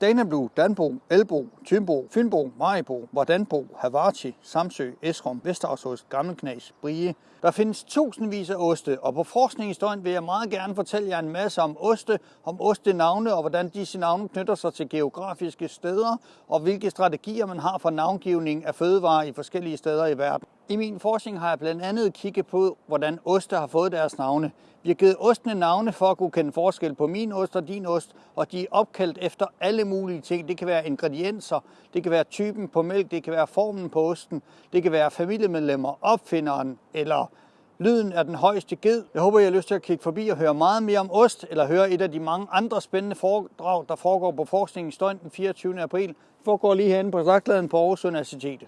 Daneblu, Danbo, Elbo, Tymbo, Fynbo, Maribo, Vardanbo, Havarti, Samsø, Esrum, Vesterhavsost, Gammelknas, Brie. Der findes tusindvis af oste, og på forskningshistorien vil jeg meget gerne fortælle jer en masse om oste, om ostenavne og hvordan disse navne knytter sig til geografiske steder, og hvilke strategier man har for navngivning af fødevarer i forskellige steder i verden. I min forskning har jeg blandt andet kigget på, hvordan oste har fået deres navne. Vi har givet ostene navne for at kunne kende forskel på min ost og din ost, og de er opkaldt efter alle mulige ting. Det kan være ingredienser, det kan være typen på mælk, det kan være formen på osten, det kan være familiemedlemmer, opfinderen eller lyden af den højeste ged. Jeg håber, I har lyst til at kigge forbi og høre meget mere om ost, eller høre et af de mange andre spændende foredrag, der foregår på Forskningens Døgn den 24. april. Det foregår lige herinde på Slagtladen på Aarhus Universitet.